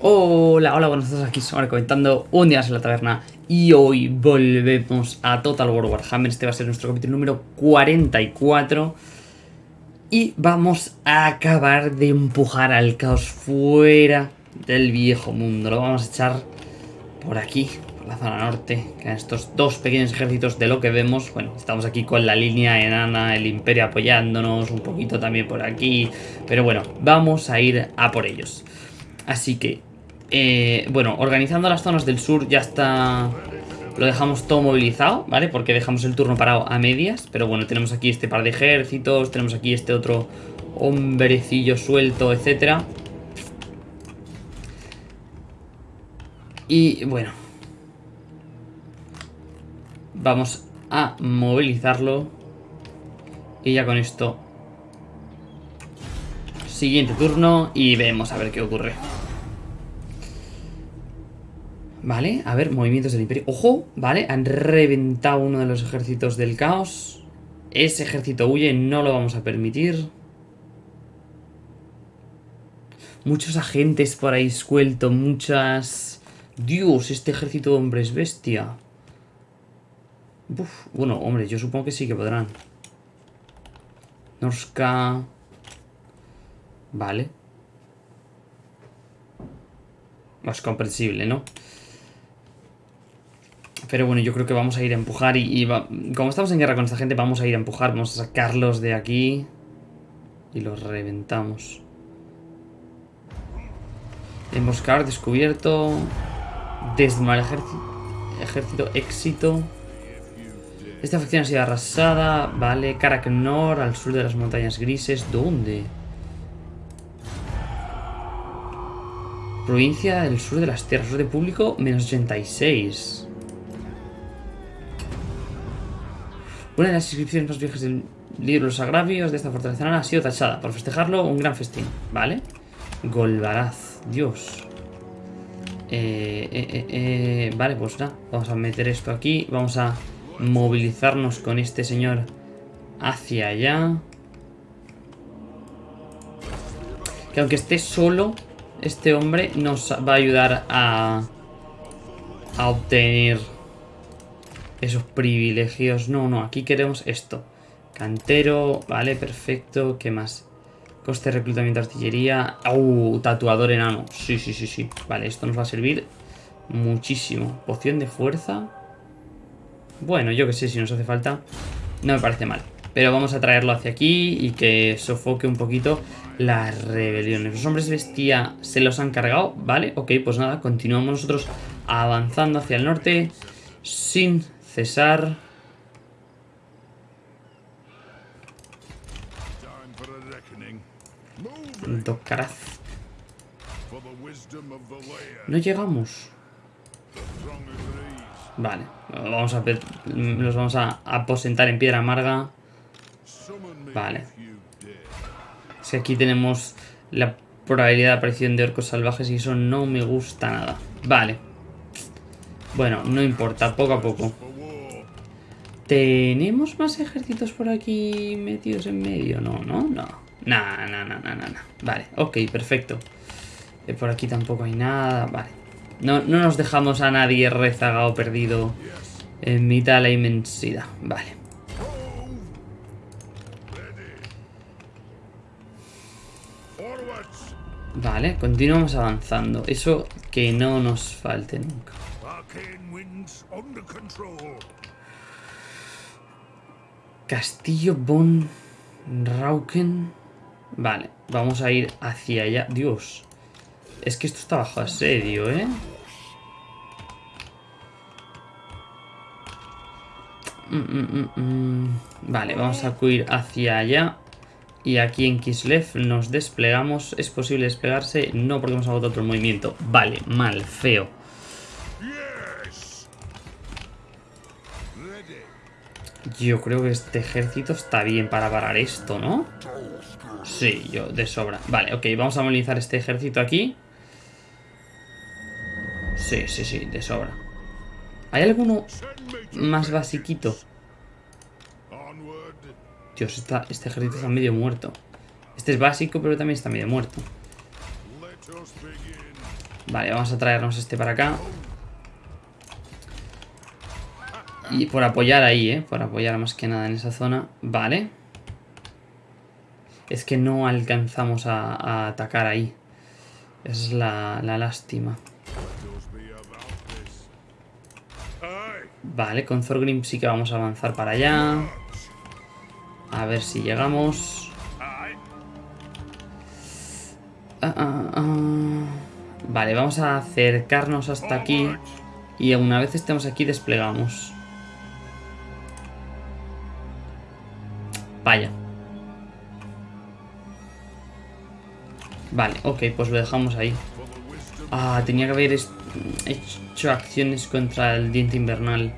Hola, hola, buenas tardes, aquí Somar comentando un día en la taberna. Y hoy volvemos a Total War Warhammer, este va a ser nuestro capítulo número 44 y vamos a acabar de empujar al caos fuera del viejo mundo, lo vamos a echar por aquí, por la zona norte, que estos dos pequeños ejércitos de lo que vemos, bueno, estamos aquí con la línea enana, el imperio apoyándonos, un poquito también por aquí, pero bueno, vamos a ir a por ellos. Así que eh, bueno, organizando las zonas del sur ya está... Lo dejamos todo movilizado, ¿vale? Porque dejamos el turno parado a medias. Pero bueno, tenemos aquí este par de ejércitos. Tenemos aquí este otro hombrecillo suelto, etcétera. Y bueno. Vamos a movilizarlo. Y ya con esto... Siguiente turno y vemos a ver qué ocurre. Vale, a ver, movimientos del imperio. ¡Ojo! Vale, han reventado uno de los ejércitos del caos. Ese ejército huye, no lo vamos a permitir. Muchos agentes por ahí suelto, muchas... Dios, este ejército de hombres bestia. Uf, bueno, hombre, yo supongo que sí que podrán. Norska... Vale. Es comprensible, ¿no? Pero bueno, yo creo que vamos a ir a empujar y, como estamos en guerra con esta gente, vamos a ir a empujar. Vamos a sacarlos de aquí y los reventamos. Emboscar, descubierto. Desmar ejército, ejército, éxito. Esta facción ha sido arrasada. Vale, Karaknor, al sur de las montañas grises. ¿Dónde? Provincia del sur de las tierras. de público, menos 86. Una de las inscripciones más viejas del libro Los Agravios de esta fortaleza ha sido tachada. Por festejarlo, un gran festín. ¿Vale? Golbaraz. Dios. Eh, eh, eh, vale, pues nada. Vamos a meter esto aquí. Vamos a movilizarnos con este señor hacia allá. Que aunque esté solo, este hombre nos va a ayudar a, a obtener esos privilegios. No, no, aquí queremos esto. Cantero, vale, perfecto. ¿Qué más? Coste de reclutamiento de artillería. ¡Uh! Tatuador enano. Sí, sí, sí, sí. Vale, esto nos va a servir muchísimo. Poción de fuerza. Bueno, yo que sé, si nos hace falta. No me parece mal. Pero vamos a traerlo hacia aquí y que sofoque un poquito las rebeliones. Los hombres bestia se los han cargado, ¿vale? Ok, pues nada, continuamos nosotros avanzando hacia el norte sin Cesar. Docaraz. No llegamos. Vale, vamos a los vamos a aposentar en piedra amarga. Vale. Si aquí tenemos la probabilidad de aparición de orcos salvajes y eso no me gusta nada. Vale. Bueno, no importa, poco a poco. ¿Tenemos más ejércitos por aquí metidos en medio? No, no, no. Nah, nah, nah, nah, nah. Vale, ok, perfecto. Eh, por aquí tampoco hay nada. Vale. No, no nos dejamos a nadie rezagado perdido en mitad de la inmensidad. Vale. Vale, continuamos avanzando. Eso que no nos falte nunca. Castillo Von Rauken. Vale, vamos a ir hacia allá. Dios. Es que esto está bajo asedio, ¿eh? Mm, mm, mm, vale, vamos a acudir hacia allá. Y aquí en Kislev nos desplegamos. ¿Es posible desplegarse? No, porque hemos agotado otro movimiento. Vale, mal, feo. Yo creo que este ejército está bien para parar esto, ¿no? Sí, yo, de sobra. Vale, ok, vamos a movilizar este ejército aquí. Sí, sí, sí, de sobra. ¿Hay alguno más basiquito? Dios, este ejército está medio muerto. Este es básico, pero también está medio muerto. Vale, vamos a traernos este para acá. Y por apoyar ahí, ¿eh? Por apoyar más que nada en esa zona. Vale. Es que no alcanzamos a, atacar ahí. Esa es la, la lástima. Vale, con Thorgrim sí que vamos a avanzar para allá. A ver si llegamos. Ah, ah, ah. Vale, vamos a acercarnos hasta aquí. Y una vez estemos aquí desplegamos. Vale, ok, pues lo dejamos ahí. Ah, tenía que haber hecho acciones contra el diente invernal.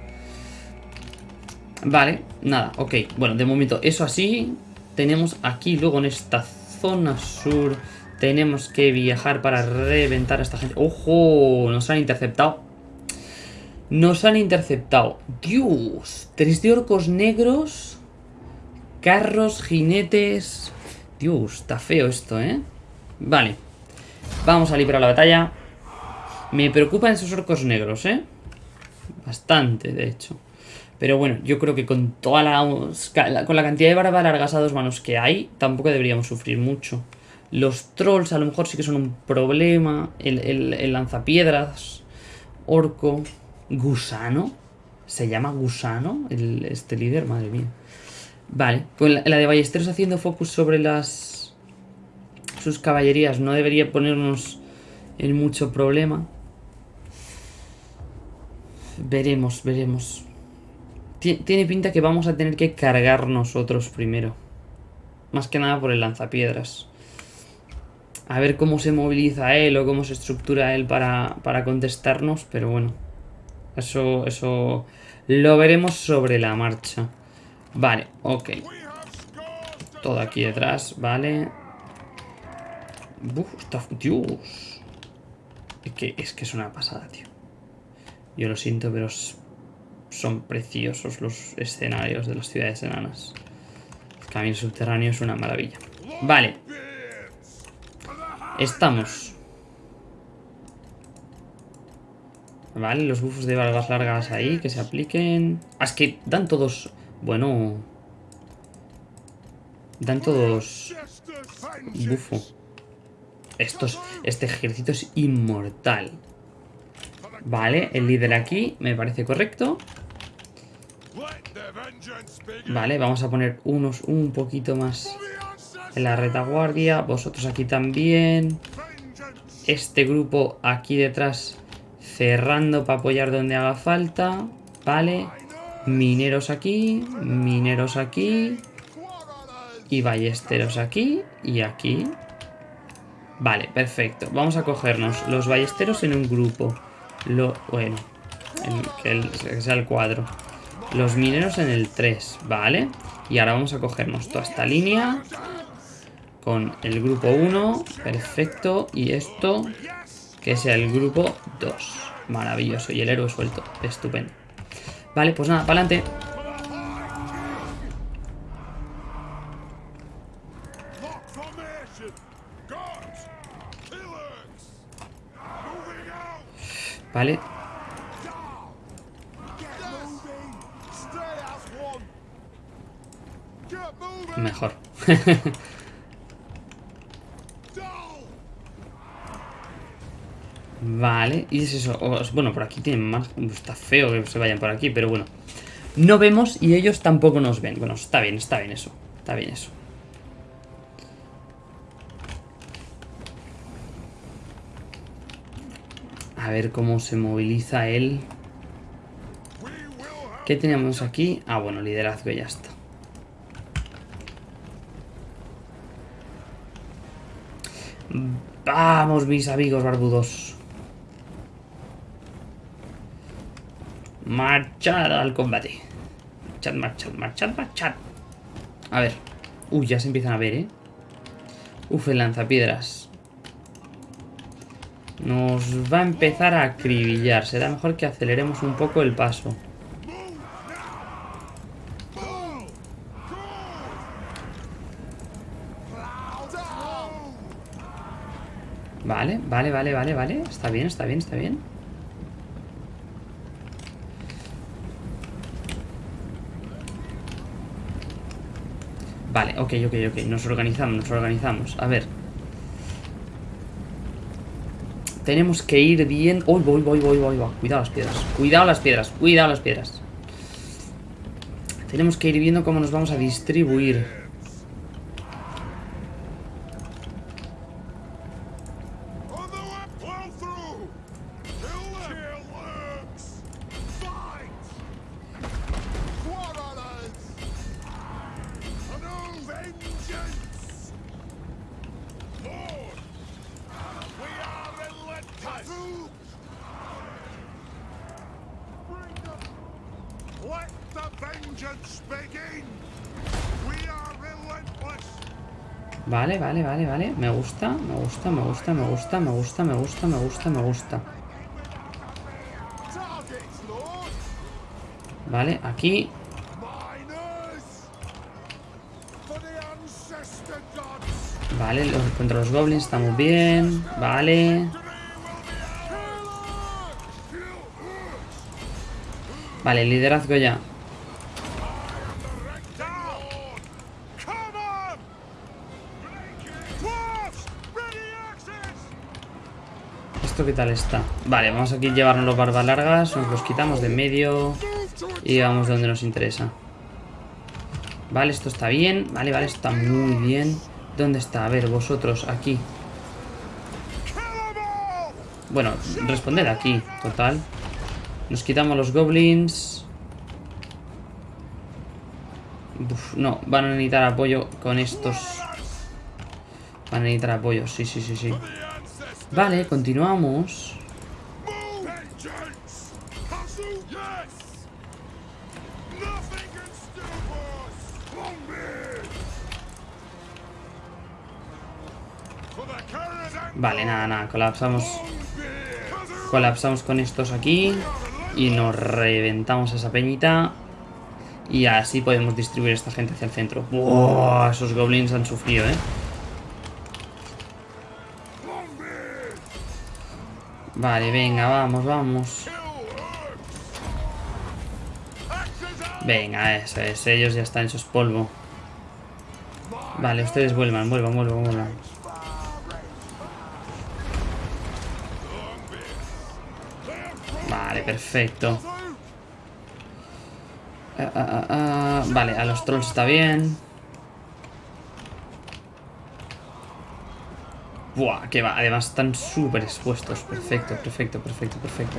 Vale, nada, ok. Bueno, de momento eso así. Tenemos aquí luego en esta zona sur... Tenemos que viajar para reventar a esta gente. ¡Ojo! Nos han interceptado. Nos han interceptado. Dios. Tres de orcos negros. Carros, jinetes... Dios, está feo esto, ¿eh? Vale. Vamos a librar la batalla. Me preocupan esos orcos negros, ¿eh? Bastante, de hecho. Pero bueno, yo creo que con toda la... Con la cantidad de barba largas a dos manos que hay, tampoco deberíamos sufrir mucho. Los trolls a lo mejor sí que son un problema. El, el lanzapiedras. Orco. Gusano. ¿Se llama Gusano? El, este líder, madre mía. Vale, con la, de Ballesteros haciendo focus sobre las... Sus caballerías no debería ponernos en mucho problema. Veremos, veremos. Tiene pinta que vamos a tener que cargar nosotros primero. Más que nada por el lanzapiedras. A ver cómo se moviliza él o cómo se estructura él para, para contestarnos, pero bueno. Eso, eso lo veremos sobre la marcha. Vale, ok. Todo aquí detrás, vale. Está... Dios. Es que, es que es una pasada, tío. Yo lo siento, pero son preciosos los escenarios de las ciudades enanas. El camino subterráneo es una maravilla. Vale. Estamos. Vale, los bufos de barbas largas ahí, que se apliquen. Ah, es que dan todos bueno... Dan todos... Bufo. Estos, este ejército es inmortal. Vale, el líder aquí me parece correcto. Vale, vamos a poner unos un poquito más en la retaguardia. Vosotros aquí también. Este grupo aquí detrás cerrando para apoyar donde haga falta. Vale. Mineros aquí, mineros aquí. Y ballesteros aquí y aquí. Vale, perfecto. Vamos a cogernos los ballesteros en un grupo. Lo, bueno, el, que, sea el cuadro. Los mineros en el 3, ¿vale? Y ahora vamos a cogernos toda esta línea con el grupo 1, perfecto, y esto que sea el grupo 2, maravilloso, y el héroe suelto, estupendo. Vale, pues nada, para adelante. Vale. Mejor. Vale, y es eso. Bueno, por aquí tienen más. Está feo que se vayan por aquí, pero bueno. No vemos y ellos tampoco nos ven. Bueno, está bien, está bien eso. Está bien eso. A ver cómo se moviliza él. ¿Qué tenemos aquí? Ah, bueno, liderazgo ya está. Vamos, mis amigos barbudos. Marchad al combate. Marchad, marchad, marchad, marchad. A ver. Uy, ya se empiezan a ver, ¿eh? Uf, el lanzapiedras. Nos va a empezar a acribillar. Será mejor que aceleremos un poco el paso. Vale, vale, vale, vale, vale. Está bien, está bien, está bien. Vale, ok, ok, ok. Nos organizamos, nos organizamos. A ver. Tenemos que ir bien... Uy, voy, voy, voy, voy. Cuidado las piedras. Cuidado las piedras. Cuidado las piedras. Tenemos que ir viendo cómo nos vamos a distribuir. Vale, vale, vale. Me gusta, me gusta, me gusta, me gusta, me gusta, me gusta, me gusta, me gusta. Vale, aquí. Vale, contra los goblins estamos bien. Vale. Vale, liderazgo ya. ¿Esto qué tal está? Vale, vamos aquí a llevarnos los barbas largas, nos los quitamos de medio y vamos donde nos interesa. Vale, esto está bien. Vale, vale, está muy bien. ¿Dónde está? A ver, vosotros, aquí. Bueno, responded aquí, total. Nos quitamos los goblins. no, van a necesitar apoyo con estos. Van a necesitar apoyo, sí, sí, sí, sí. Vale, continuamos. Vale, nada, nada, colapsamos. Colapsamos con estos aquí. Y nos reventamos esa peñita. Y así podemos distribuir esta gente hacia el centro. ¡Buah! Esos goblins han sufrido, ¿eh? Vale, venga, vamos, vamos. Venga, eso es. Ellos ya están hechos polvo. Vale, ustedes vuelvan, vuelvan, vuelvan, vuelvan. Vale, perfecto. Ah, ah, ah, vale, a los trolls está bien. Buah, que va. Además están súper expuestos. Perfecto, perfecto, perfecto, perfecto.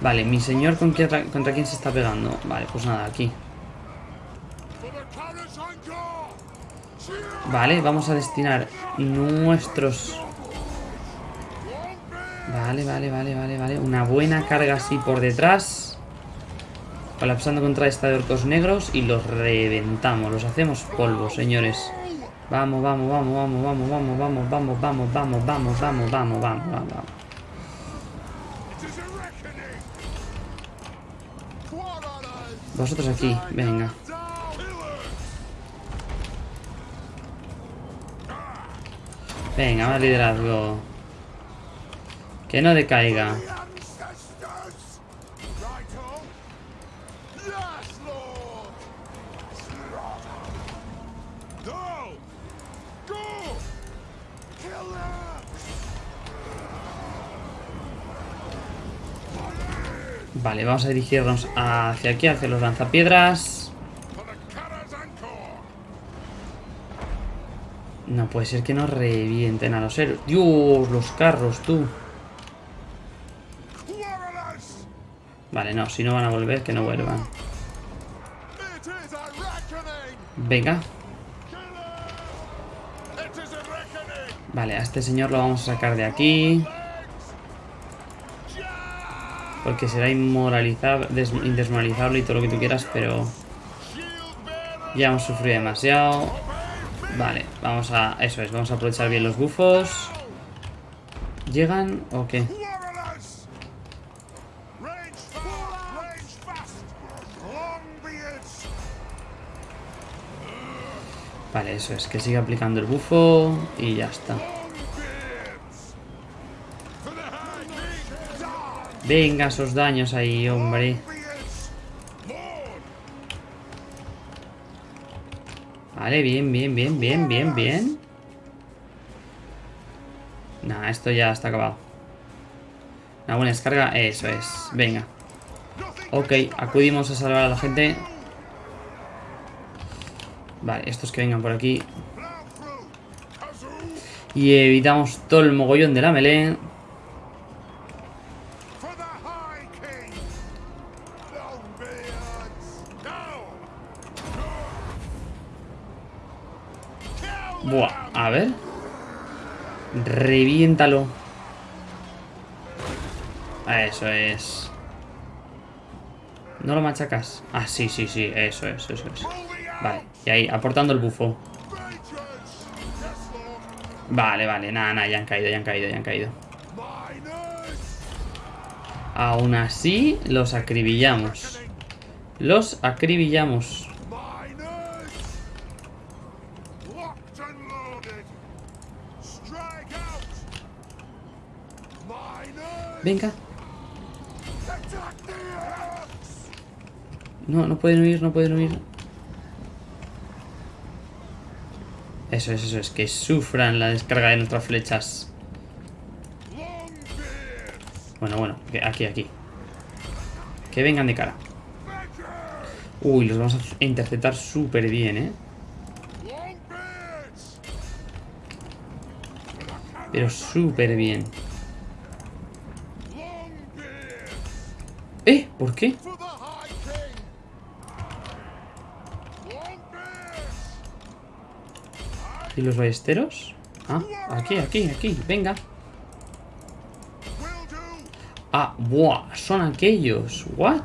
Vale, mi señor contra, contra quién se está pegando. Vale, pues nada, aquí. Vale, vamos a destinar nuestros... Vale, vale, vale, vale, vale. Una buena carga así por detrás. Colapsando contra esta de orcos negros y los reventamos. Los hacemos polvo, señores. Vamos, vamos, vamos, vamos, vamos, vamos, vamos, vamos, vamos, vamos, vamos, vamos, vamos, vamos, vamos. Vosotros aquí, venga. Venga, más liderazgo. Que no decaiga. Vale, vamos a dirigirnos hacia aquí, hacia los lanzapiedras. No puede ser que nos revienten a los héroes. Dios, los carros, tú. Vale, no, si no van a volver, que no vuelvan. Venga. Vale, a este señor lo vamos a sacar de aquí. Porque será inmoralizable, indesmoralizable y todo lo que tú quieras, pero... Ya hemos sufrido demasiado. Vale, vamos a... Eso es, vamos a aprovechar bien los bufos. ¿Llegan o qué? Vale, eso es, que siga aplicando el bufo y ya está. Venga, esos daños ahí, hombre. Vale, bien, bien, bien, bien, bien, bien. Nah, esto ya está acabado. Una buena descarga, eso es. Venga. Ok, acudimos a salvar a la gente. Vale, estos que vengan por aquí. Y evitamos todo el mogollón de la melee. Reviéntalo. Eso es. ¿No lo machacas? Ah, sí, sí, sí, eso es, eso es. Vale, y ahí, aportando el bufo. Vale, vale, nada, nada, ya han caído, ya han caído, ya han caído. Aún así, los acribillamos. Los acribillamos. Venga. No, no pueden huir, no pueden huir. Eso es, eso es, que sufran la descarga de nuestras flechas. Bueno, bueno, aquí, aquí. Que vengan de cara. Uy, los vamos a interceptar súper bien, ¿eh? Pero súper bien. ¿Por qué? ¿Y los ballesteros? Ah, aquí, aquí, aquí, venga. Ah, buah, son aquellos. What?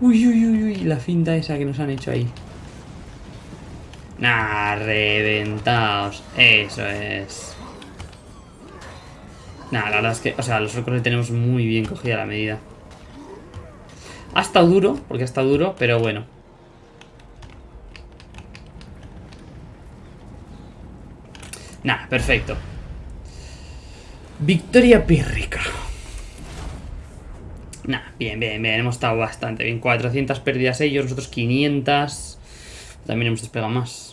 Uy, uy, uy, uy, la finta esa que nos han hecho ahí. Nah, reventaos. Eso es. Nah, la verdad es que, o sea, los orcos le tenemos muy bien cogida la medida. Ha estado duro, porque ha estado duro, pero bueno. Nah, perfecto. Victoria pírrica. Nah, bien, bien, bien. Hemos estado bastante bien. 400 pérdidas ellos, nosotros 500. También hemos despegado más.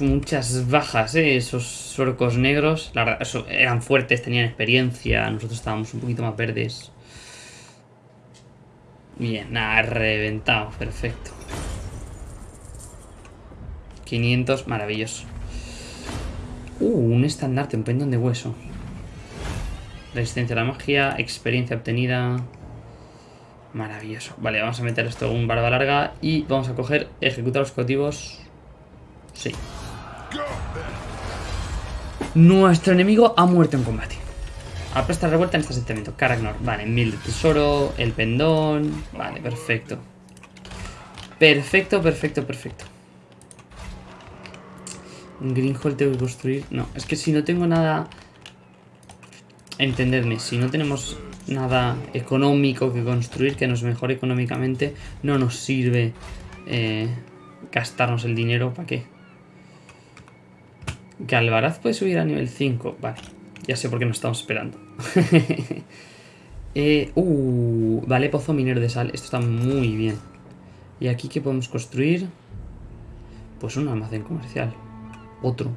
Muchas bajas, ¿eh? Esos orcos negros. Eran fuertes, tenían experiencia. Nosotros estábamos un poquito más verdes. Bien, nada, reventado. Perfecto. 500, maravilloso. Uh, un estandarte, un pendón de hueso. Resistencia a la magia, experiencia obtenida. Maravilloso. Vale, vamos a meter esto en un barba larga y vamos a coger ejecutar los objetivos Sí. Nuestro enemigo ha muerto en combate. Apresta revuelta en este asentamiento. Caragnor. Vale, mil de tesoro, el pendón. Vale, perfecto. Perfecto, perfecto, perfecto. Un Greenhole tengo que construir. No, es que si no tengo nada... Entendedme, si no tenemos nada económico que construir que nos mejore económicamente, no nos sirve eh, gastarnos el dinero. ¿Para qué? Que Alvaraz puede subir a nivel 5. Vale, ya sé por qué nos estamos esperando. eh, uh, vale, pozo minero de sal. Esto está muy bien. ¿Y aquí qué podemos construir? Pues un almacén comercial. Otro.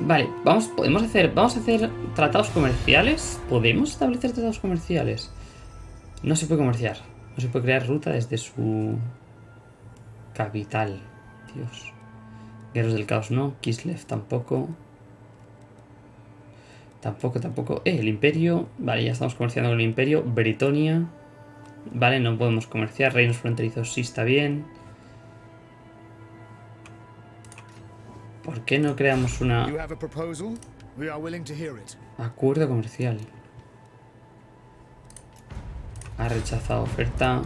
Vale, vamos, podemos hacer, vamos a hacer tratados comerciales. ¿Podemos establecer tratados comerciales? No se puede comerciar. No se puede crear ruta desde su capital. Dios. Guerreros del caos no. Kislev tampoco. Tampoco, tampoco. Eh, el imperio. Vale, ya estamos comerciando con el imperio. Bretonia. Vale, no podemos comerciar. Reinos fronterizos sí está bien. ¿Por qué no creamos una... Acuerdo comercial. Ha rechazado oferta.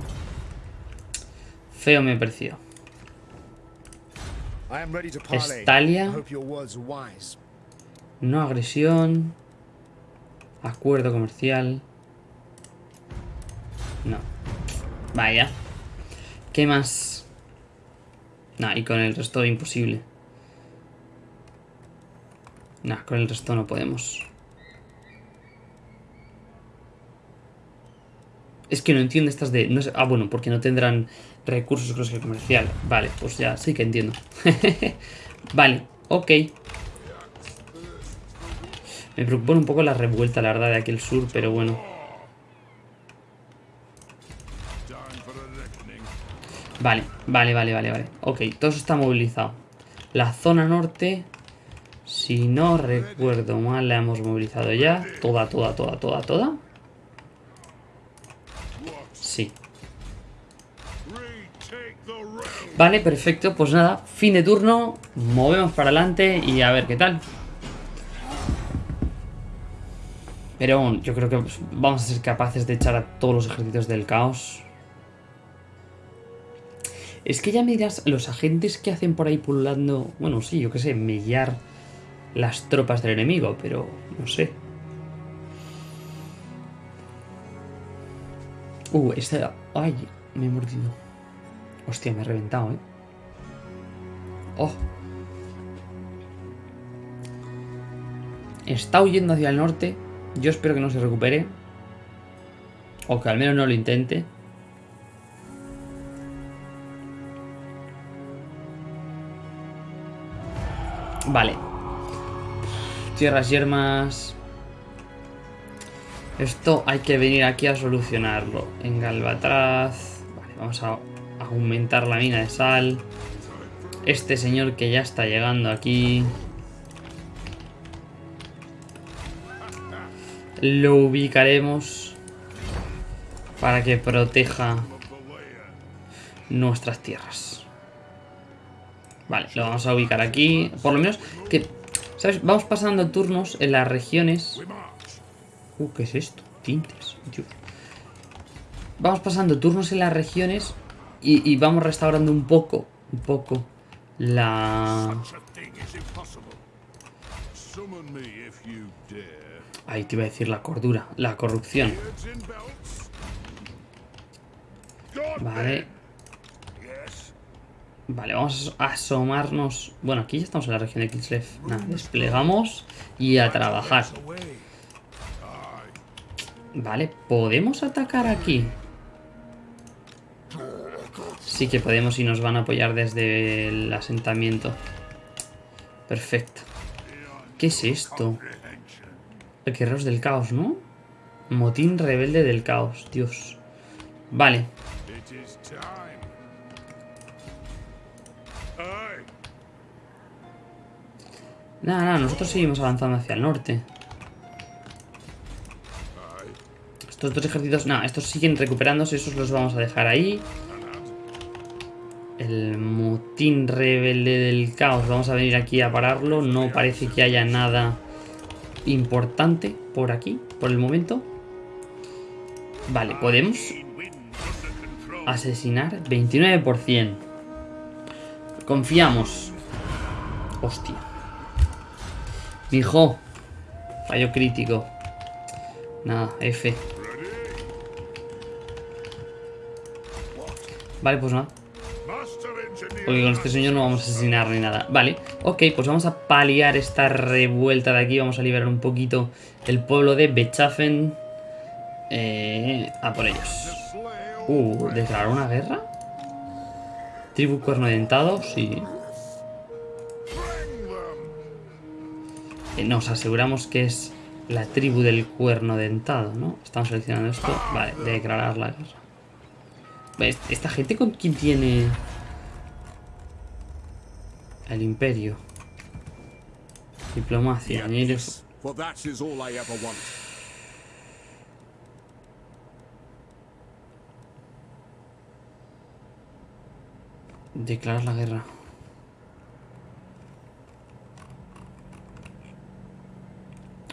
Feo me pareció. Estalia. No agresión. Acuerdo comercial. No. Vaya. ¿Qué más? Nah, y con el resto imposible. Nah, con el resto no podemos. Es que no entiendo estas de... No sé, ah, bueno, porque no tendrán recursos creo que comercial. Vale, pues ya sí que entiendo. vale, ok. Me preocupa un poco la revuelta, la verdad, de aquí el sur, pero bueno. Vale, vale, vale, vale, vale. Ok, todo eso está movilizado. La zona norte, si no recuerdo mal, la hemos movilizado ya. Toda, toda, toda, toda, toda. Sí. Vale, perfecto. Pues nada, fin de turno. Movemos para adelante y a ver qué tal. Pero yo creo que vamos a ser capaces de echar a todos los ejércitos del caos. Es que ya me dirás, los agentes que hacen por ahí pululando... Bueno, sí, yo qué sé, mellar las tropas del enemigo, pero no sé. Uh, esta... Ay, me he mordido. Hostia, me he reventado, ¿eh? Oh. Está huyendo hacia el norte. Yo espero que no se recupere. O que al menos no lo intente. Vale. Tierras yermas. Esto hay que venir aquí a solucionarlo. En Galvatraz. Vale, vamos a aumentar la mina de sal. Este señor que ya está llegando aquí. Lo ubicaremos para que proteja nuestras tierras. Vale, lo vamos a ubicar aquí. Por lo menos que... ¿Sabes? Vamos pasando turnos en las regiones Uh, ¿qué es esto? Tintes. Vamos pasando turnos en las regiones y, vamos restaurando un poco, un poco la... Ahí te iba a decir la cordura, la corrupción. Vale. Vale, vamos a asomarnos... Bueno, aquí ya estamos en la región de Kislev. Nada, desplegamos y a trabajar. Vale, ¿podemos atacar aquí? Sí que podemos y nos van a apoyar desde el asentamiento. Perfecto. ¿Qué es esto? Guerreros del caos, ¿no? Motín rebelde del caos, Dios. Vale. Nada, nada, nosotros seguimos avanzando hacia el norte. Estos dos ejércitos... No, estos siguen recuperándose. Esos los vamos a dejar ahí. El motín rebelde del caos. Vamos a venir aquí a pararlo. No parece que haya nada importante por aquí, por el momento. Vale, podemos asesinar 29%. Confiamos. Hostia. Mijo. Fallo crítico. Nada, F. Vale, pues nada. Porque con este señor no vamos a asesinar ni nada. Vale, ok, pues vamos a paliar esta revuelta de aquí. Vamos a liberar un poquito el pueblo de Bechafen. Eh, a por ellos. Uh, ¿declarar una guerra? Tribu cuerno dentado, sí. Eh, nos aseguramos que es la tribu del cuerno dentado, ¿no? Estamos seleccionando esto. Vale, declarar la guerra. ¿Esta gente con quién tiene el imperio? Diplomacia, Declarar la guerra.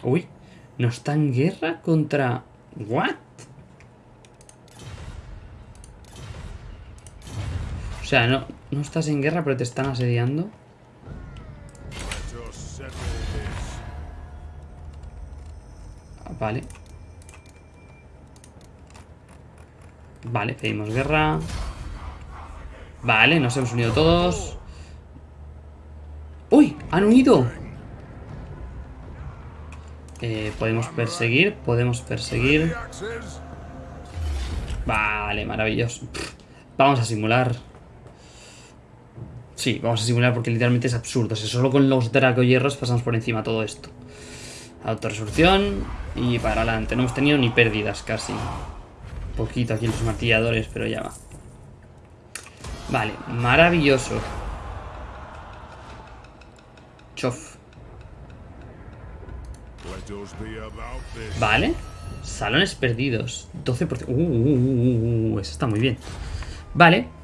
Uy, ¿no está en guerra contra... ¿What? Sea, no, no estás en guerra, pero te están asediando. Vale. Vale, pedimos guerra. Vale, nos hemos unido todos. ¡Uy! ¡Han unido! Eh, podemos perseguir, podemos perseguir. Vale, maravilloso. Vamos a simular. Sí, vamos a simular porque literalmente es absurdo. Si solo con los hierros pasamos por encima todo esto. Autoresolución y para adelante. No hemos tenido ni pérdidas casi. Un poquito aquí los martilladores, pero ya va. Vale, maravilloso. Chof. Vale. Salones perdidos. 12%. Uh, uh, uh, uh, eso está muy bien. Vale.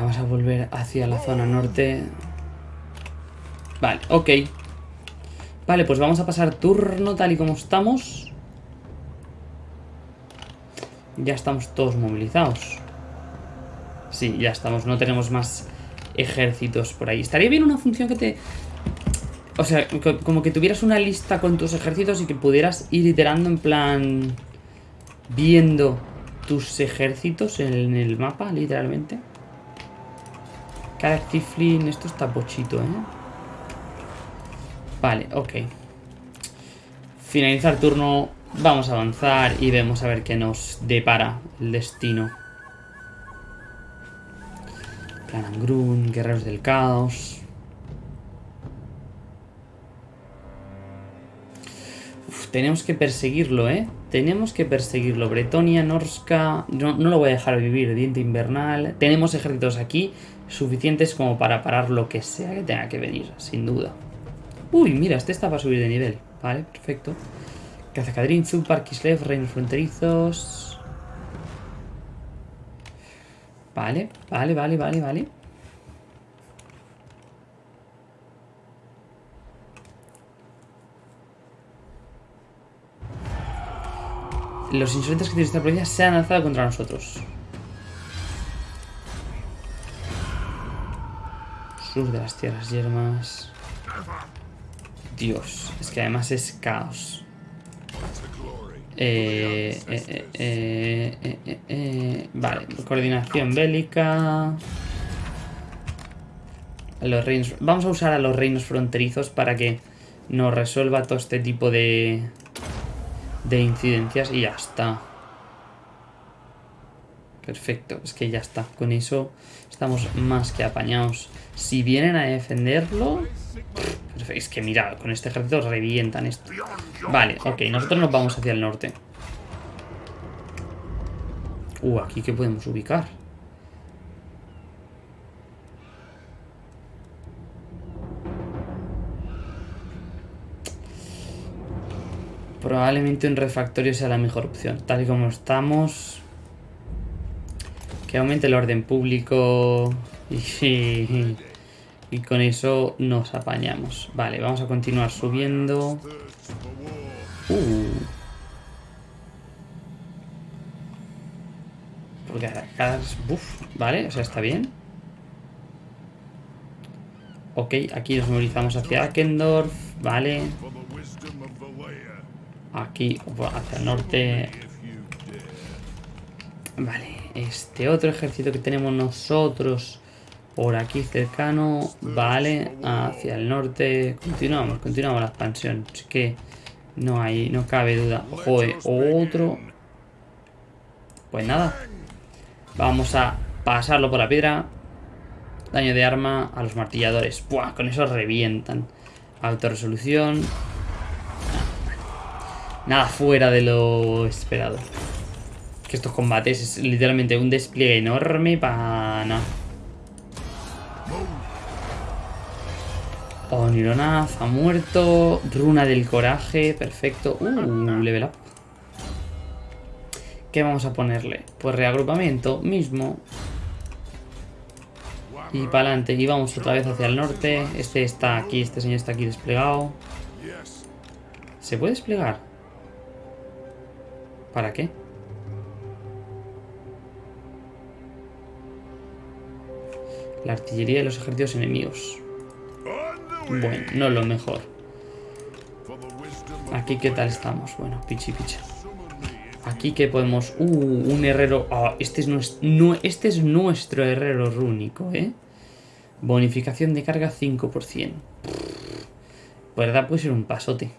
Vamos a volver hacia la zona norte. Vale, ok. Vale, pues vamos a pasar turno tal y como estamos. Ya estamos todos movilizados. Sí, ya estamos. No tenemos más ejércitos por ahí. Estaría bien una función que te... O sea, como que tuvieras una lista con tus ejércitos y que pudieras ir iterando en plan... Viendo tus ejércitos en el mapa, literalmente. Cada Tiflin, esto está pochito, ¿eh? Vale, ok. Finalizar turno, vamos a avanzar y vemos a ver qué nos depara el destino. Plan Angrun, Guerreros del Caos. tenemos que perseguirlo, ¿eh? Tenemos que perseguirlo. Bretonia, Norska... No, no lo voy a dejar vivir. Diente Invernal. Tenemos ejércitos aquí suficientes como para parar lo que sea que tenga que venir, sin duda. Uy, mira, este está para subir de nivel. Vale, perfecto. Cazacadrin, Zupar, Kislev, Reinos Fronterizos... Vale, vale, vale, vale, vale. Los insolentes que tiene esta provincia se han alzado contra nosotros. Sur de las tierras yermas. Dios, es que además es caos. Eh, eh, eh, vale, coordinación bélica. Los reinos, vamos a usar a los reinos fronterizos para que nos resuelva todo este tipo de, de incidencias y ya está. Perfecto, es que ya está. Con eso estamos más que apañados. Si vienen a defenderlo... Es que mira, con este ejército revientan esto. Vale, ok, nosotros nos vamos hacia el norte. Uh, aquí que podemos ubicar. Probablemente un refactorio sea la mejor opción. Tal y como estamos... Que aumente el orden público y, y, con eso nos apañamos. Vale, vamos a continuar subiendo. Uh. Porque cada... Uf, vale, o sea, está bien. Ok, aquí nos movilizamos hacia Akendorf, vale. Aquí, hacia el norte. Vale, este otro ejército que tenemos nosotros por aquí cercano, vale, hacia el norte. Continuamos, continuamos la expansión. Así que no hay, no cabe duda. Joder, otro. Pues nada. Vamos a pasarlo por la piedra. Daño de arma a los martilladores. Buah, con eso revientan. Autoresolución. Nada fuera de lo esperado. Que estos combates es literalmente un despliegue enorme para nada. Onironaz ha muerto. Runa del coraje, perfecto. Uh, level up. ¿Qué vamos a ponerle? Pues reagrupamiento mismo. Y para adelante. Y vamos otra vez hacia el norte. Este está aquí, este señor está aquí desplegado. ¿Se puede desplegar? ¿Para qué? La artillería de los ejércitos enemigos. Bueno, no lo mejor. Aquí qué tal estamos. Bueno, pichi picha. Aquí que podemos... Uh, un herrero... Ah, este, es nuestro, no, este es nuestro herrero rúnico, ¿eh? Bonificación de carga 5%. verdad puede ser un pasote.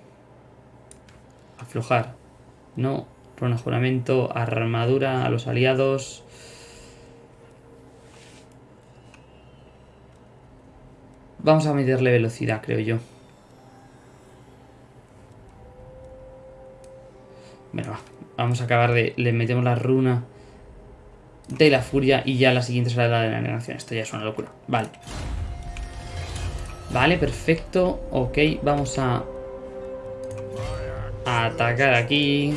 Aflojar. No. Runa juramento. Armadura a los aliados. Vamos a meterle velocidad, creo yo. Bueno, Vamos a acabar de... Le metemos la runa de la furia y ya la siguiente será la de la negación. Esto ya es una locura. Vale. Vale, perfecto. Ok, vamos a... a atacar aquí.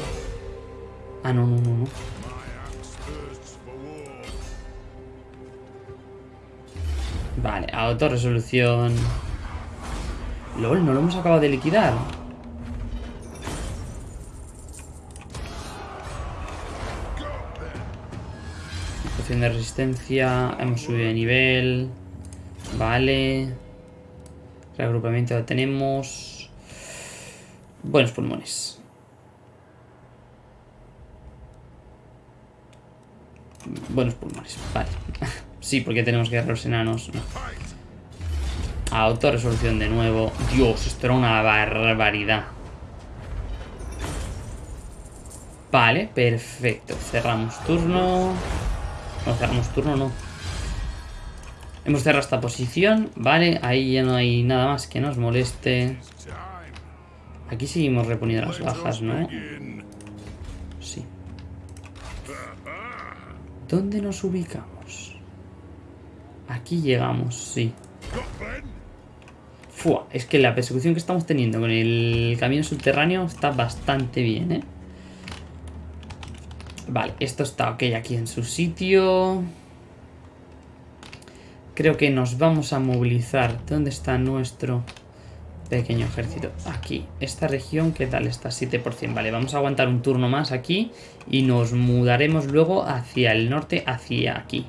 Ah, no, no, no, no. Vale, autorresolución. LOL, no lo hemos acabado de liquidar. de resistencia. Hemos subido de nivel. Vale. Reagrupamiento ya tenemos. Buenos pulmones. Buenos pulmones, vale. sí, porque tenemos guerreros enanos. No. Autorresolución de nuevo. Dios, esto era una barbaridad. Vale, perfecto. Cerramos turno. No cerramos turno, no. Hemos cerrado esta posición, vale, ahí ya no hay nada más que nos moleste. Aquí seguimos reponiendo las bajas, ¿no? Sí. ¿Dónde nos ubicamos? Aquí llegamos, sí. Fua, es que la persecución que estamos teniendo con el camino subterráneo está bastante bien, ¿eh? Vale, esto está ok aquí en su sitio. Creo que nos vamos a movilizar. ¿Dónde está nuestro pequeño ejército? Aquí. Esta región, ¿qué tal está? 7%. Vale, vamos a aguantar un turno más aquí. Y nos mudaremos luego hacia el norte, hacia aquí.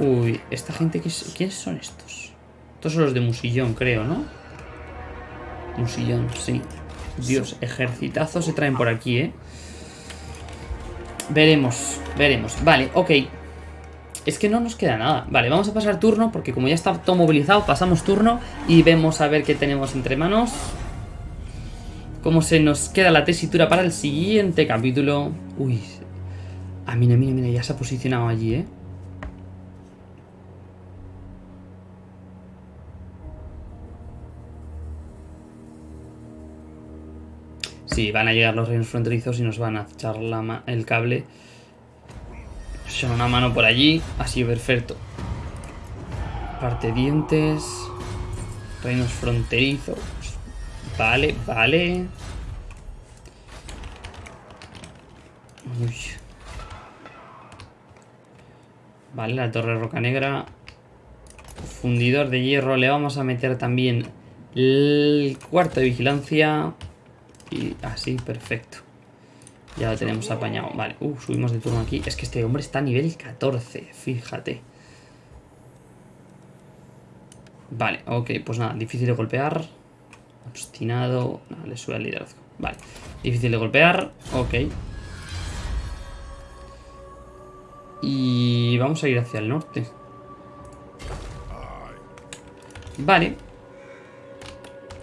Uy, esta gente, ¿quiénes son estos? Estos son los de Musillón, creo, ¿no? Musillón, sí. Dios, ejercitazos se traen por aquí, ¿eh? Veremos, veremos. Vale, ok. Es que no nos queda nada. Vale, vamos a pasar turno porque como ya está todo movilizado, pasamos turno y vemos a ver qué tenemos entre manos. Cómo se nos queda la tesitura para el siguiente capítulo. Uy. Ah, mira, mira, mira, ya se ha posicionado allí, ¿eh? Sí, van a llegar los reinos fronterizos y nos van a echar el cable. Son una mano por allí. Así, perfecto. Parte dientes. Reinos fronterizos. Vale, vale. Uy. Vale, la torre roca negra. Fundidor de hierro. Le vamos a meter también el cuarto de vigilancia. Y así, perfecto. Ya lo tenemos apañado. Vale, uh, subimos de turno aquí. Es que este hombre está a nivel 14, fíjate. Vale, ok, pues nada, difícil de golpear. Obstinado. Le sube al liderazgo. Vale, difícil de golpear. Ok. Y vamos a ir hacia el norte. Vale,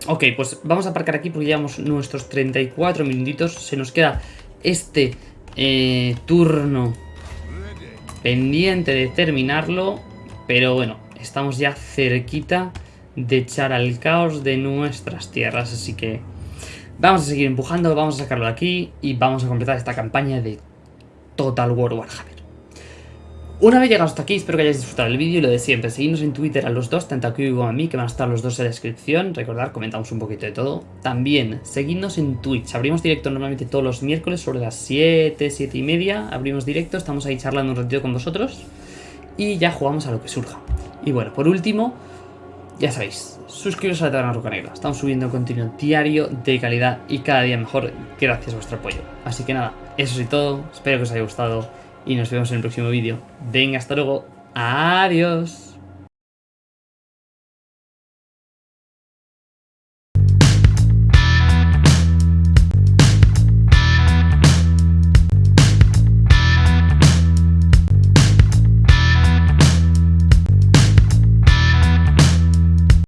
Ok, pues vamos a aparcar aquí porque llevamos nuestros 34 minutitos. Se nos queda este eh, turno pendiente de terminarlo. Pero bueno, estamos ya cerquita de echar al caos de nuestras tierras. Así que vamos a seguir empujando, vamos a sacarlo de aquí y vamos a completar esta campaña de Total War Warhammer. Una vez llegados hasta aquí, espero que hayáis disfrutado del vídeo y lo de siempre. Seguidnos en Twitter a los dos, tanto aquí como a mí, que van a estar los dos en la descripción. Recordad, comentamos un poquito de todo. También, seguidnos en Twitch. Abrimos directo normalmente todos los miércoles sobre las 7, 7 y media. Abrimos directo, estamos ahí charlando un ratito con vosotros. Y ya jugamos a lo que surja. Y bueno, por último, ya sabéis, suscribiros a la Taberna Roca Negra. Estamos subiendo contenido diario de calidad y cada día mejor gracias a vuestro apoyo. Así que nada, eso es todo. Espero que os haya gustado y nos vemos en el próximo vídeo. Venga, hasta luego. Adiós.